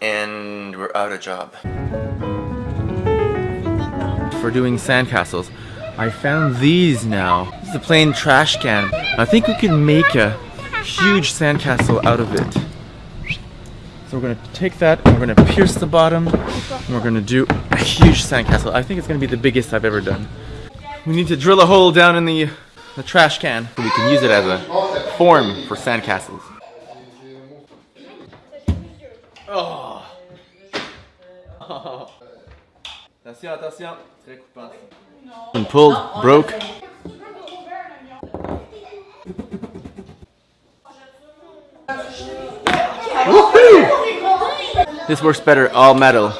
And we're out of job. For doing sandcastles, I found these now. This is a plain trash can. I think we can make a huge sandcastle out of it. So we're gonna take that and we're gonna pierce the bottom and we're gonna do a huge sandcastle. I think it's gonna be the biggest I've ever done. We need to drill a hole down in the, the trash can we can use it as a form for sandcastles. Oh. oh. Attention, attention. Très coupant. And pulled, broke. Woohoo! This works better, all metal.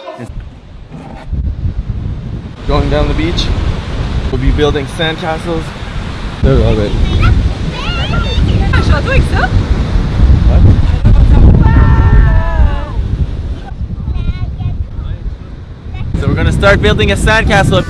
Going down the beach, we'll be building sandcastles. I love So we're gonna start building a sandcastle.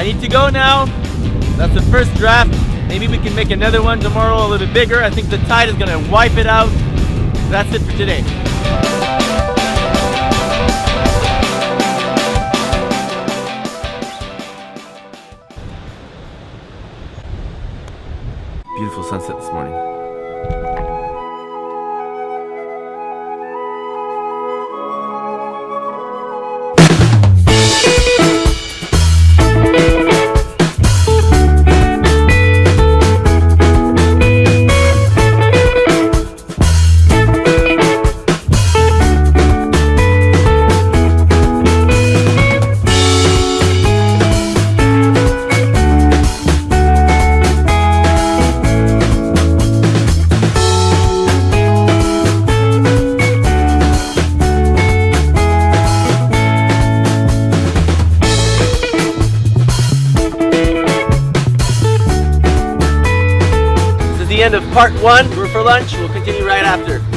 I need to go now. That's the first draft. Maybe we can make another one tomorrow a little bit bigger. I think the tide is gonna wipe it out. That's it for today. The end of part one. We're for lunch. We'll continue right after.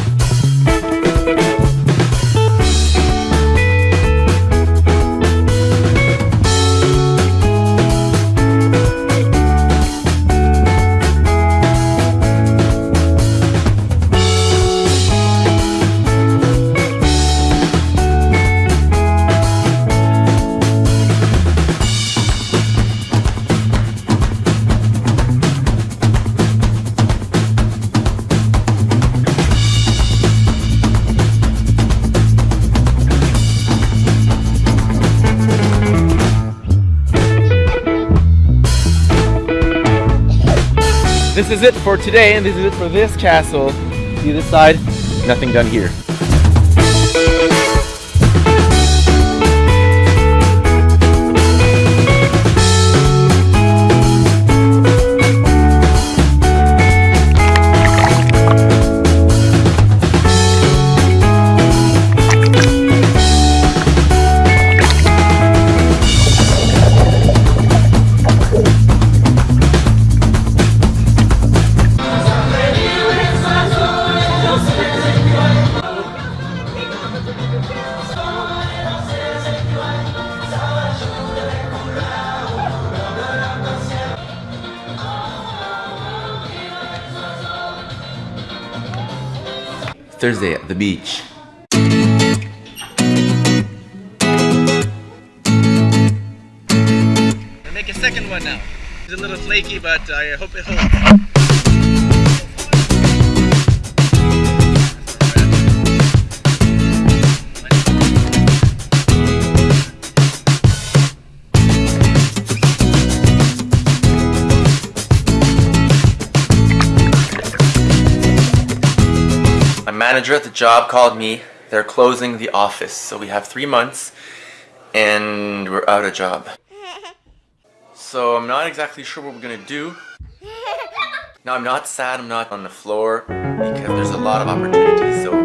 This is it for today, and this is it for this castle. See this side? Nothing done here. Thursday at the beach. Make a second one now. It's a little flaky, but I hope it holds. Manager at the job called me. They're closing the office, so we have three months and we're out of job. So I'm not exactly sure what we're gonna do. Now I'm not sad I'm not on the floor because there's a lot of opportunities, so